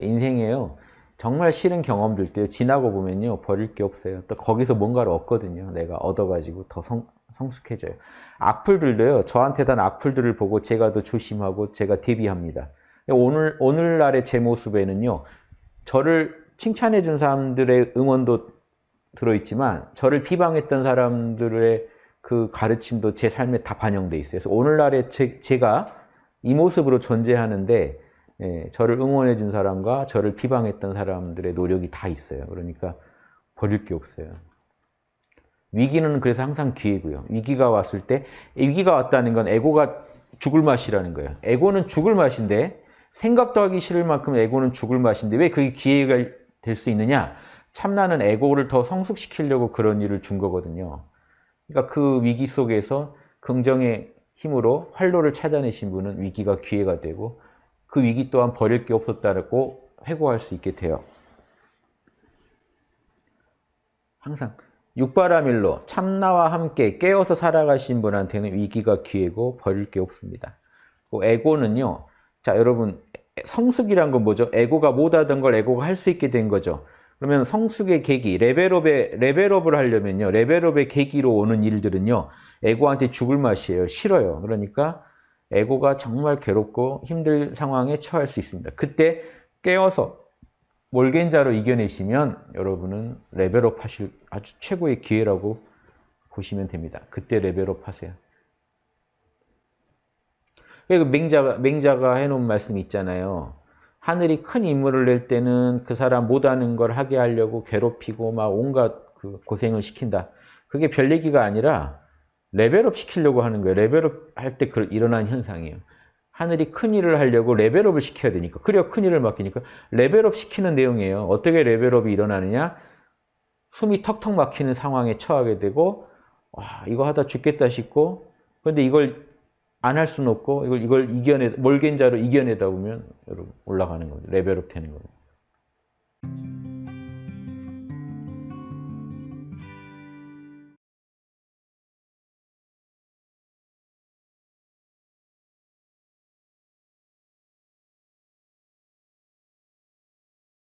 인생에요. 정말 싫은 경험들 때 지나고 보면요. 버릴 게 없어요. 또 거기서 뭔가를 얻거든요. 내가 얻어가지고 더 성, 성숙해져요. 악플들도요. 저한테 단 악플들을 보고 제가 더 조심하고 제가 대비합니다. 오늘, 오늘날의 제 모습에는요. 저를 칭찬해 준 사람들의 응원도 들어있지만 저를 비방했던 사람들의 그 가르침도 제 삶에 다 반영돼 있어요. 그래서 오늘날의 제, 제가 이 모습으로 존재하는데 예, 저를 응원해 준 사람과 저를 비방했던 사람들의 노력이 다 있어요. 그러니까 버릴 게 없어요. 위기는 그래서 항상 기회고요. 위기가 왔을 때 위기가 왔다는 건 에고가 죽을 맛이라는 거예요. 에고는 죽을 맛인데 생각도 하기 싫을 만큼 에고는 죽을 맛인데 왜 그게 기회가 될 수 있느냐? 참나는 에고를 더 성숙시키려고 그런 일을 준 거거든요. 그러니까 그 위기 속에서 긍정의 힘으로 활로를 찾아내신 분은 위기가 기회가 되고 그 위기 또한 버릴 게 없었다고 회고할 수 있게 돼요. 항상 육바라밀로 참나와 함께 깨어서 살아가신 분한테는 위기가 기회고 버릴 게 없습니다. 그 에고는요. 자 여러분 성숙이란 건 뭐죠? 에고가 못하던 걸 에고가 할 수 있게 된 거죠. 그러면 성숙의 계기, 레벨업의, 레벨업을 하려면요. 레벨업의 계기로 오는 일들은요. 에고한테 죽을 맛이에요. 싫어요. 그러니까 에고가 정말 괴롭고 힘들 상황에 처할 수 있습니다. 그때 깨어서 몰라 괜찮아로 이겨내시면 여러분은 레벨업 하실 아주 최고의 기회라고 보시면 됩니다. 그때 레벨업 하세요. 그 맹자가, 맹자가 해놓은 말씀이 있잖아요. 하늘이 큰 인물을 낼 때는 그 사람 못하는 걸 하게 하려고 괴롭히고 막 온갖 그 고생을 시킨다. 그게 별 얘기가 아니라 레벨업 시키려고 하는 거예요. 레벨업 할 때 일어난 현상이에요. 하늘이 큰 일을 하려고 레벨업을 시켜야 되니까. 그래야 큰 일을 맡기니까 레벨업 시키는 내용이에요. 어떻게 레벨업이 일어나느냐? 숨이 턱턱 막히는 상황에 처하게 되고 와 이거 하다 죽겠다 싶고 근데 이걸 안 할 수는 없고 이걸 이걸 이겨내 몰겐자로 이겨내다 보면 여러분 올라가는 거죠. 레벨업 되는 거예요.